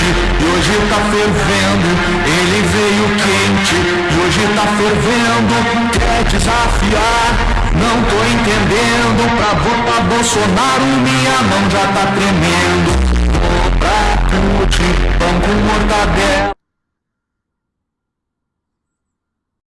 quente e hoje tá fervendo. Ele veio quente e hoje tá fervendo. Quer desafiar? Não tô entendendo. Pra votar Bolsonaro, minha mão já tá tremendo. Vou pra Putin, pão com mortadela.